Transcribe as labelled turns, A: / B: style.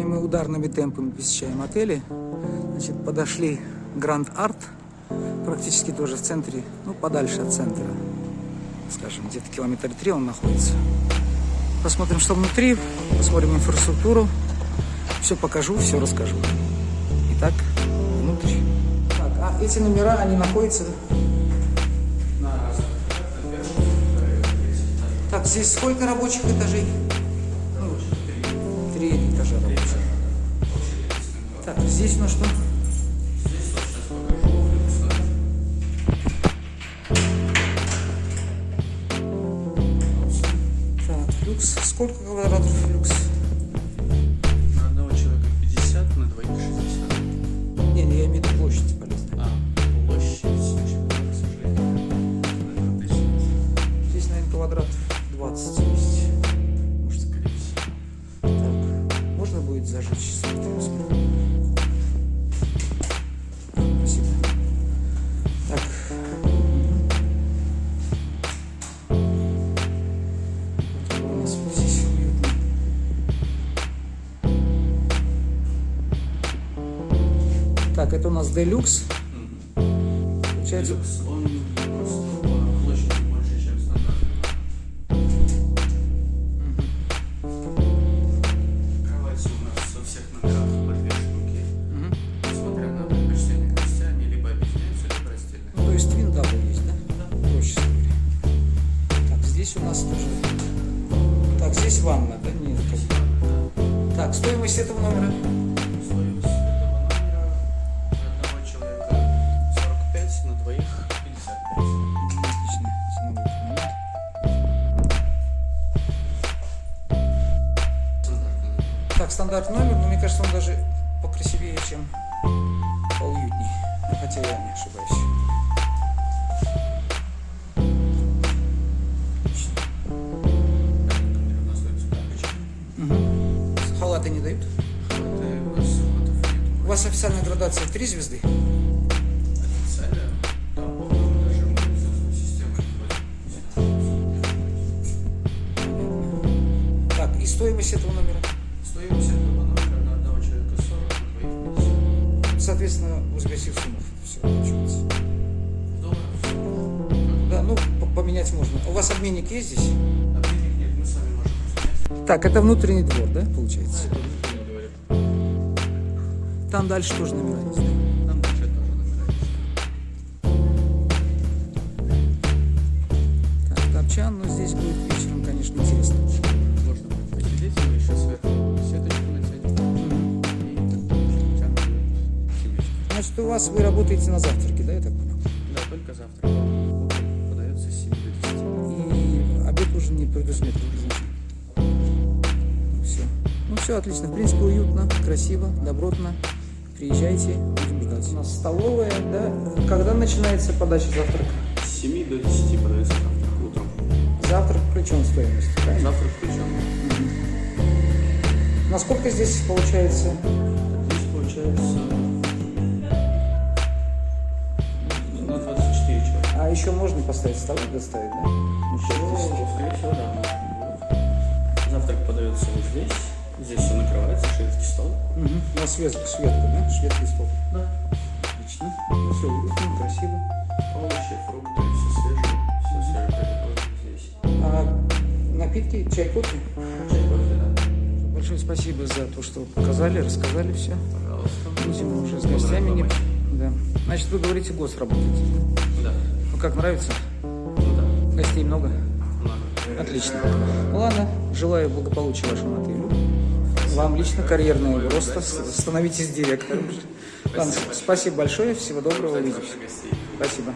A: Сегодня мы ударными темпами посещаем отели. Значит, подошли Гранд Арт, практически тоже в центре, ну, подальше от центра. Скажем, где-то километр три он находится. Посмотрим, что внутри, посмотрим инфраструктуру. Все покажу, все расскажу. Итак, внутрь. Так, а эти номера, они находятся... Так, здесь сколько рабочих этажей? Здесь у нас что? Так, люкс. Сколько квадратов люкс? Можно будет зажечь свет? Спасибо. Так. У нас здесь уютно. Так, это у нас делюкс. Получается,
B: Люкс,
A: тоже... Так, здесь ванна, да? Нет, как- Так, стоимость этого номера?
B: Стоимость этого номера одного человека 45, на двоих 55.
A: Отлично. Ценовой. Так, стандартный номер, но мне кажется, он даже покрасивее, чем поуютней. Ну, Хотя я не ошибаюсь. Халаты не дают?
B: У
A: вас официальная градация три звезды?
B: Системой
A: Так, и стоимость этого номера?
B: Стоимость этого номера на одного человека 40, на двоих 50.
A: Соответственно, возгасив сумму. Все, получается.
B: Долларов.
A: Да, ну, по- поменять можно. У вас обменник есть здесь?
B: Обменник
A: Так, это внутренний двор, да, получается? Там дальше тоже номера есть, да?
B: Там дальше тоже номера есть.
A: Так, топчан, но здесь будет вечером, конечно, интересно.
B: Можно будет посидеть, мы еще сверху сеточку натянем. И.
A: Значит, у вас вы работаете на завтраке, да, я так понял?
B: Да, только завтра. Утром подается с 7 до 10.
A: И обед уже не предусмотрен. Все. Ну отлично. В принципе, уютно, красиво, добротно. Приезжайте, будем ждать. У нас столовая, да? Когда начинается подача завтрака?
B: С 7 до 10 подается завтрак утром.
A: Завтрак включен в стоимость, правильно?
B: Завтрак включен.
A: Насколько здесь получается?
B: Здесь получается на 24 человека.
A: А еще можно поставить столы, доставить, да?
B: Еще, скорее всего, да. Завтрак подается вот здесь. Здесь все накрывается, шведский стол.
A: Угу. На свет, светку, да? Шведский стол.
B: Да.
A: Отлично. Ну, все уютно, красиво.
B: Овощи, фрукты, все свежее. Все свежее здесь.
A: А напитки, чай, кофе?
B: Чай, кофе, да.
A: Большое спасибо за то, что показали, рассказали все.
B: Пожалуйста.
A: Будем уже с гостями. Не... Да. Значит, вы говорите, гость работаете.
B: Да.
A: Ну, как нравится?
B: Ну да.
A: Гостей много?
B: Много.
A: Отлично. Ну, ладно, желаю благополучия вашему отелю. Вам лично карьерного роста. Становитесь директором. Ладно, спасибо большое. Всего доброго. Увидимся. Спасибо.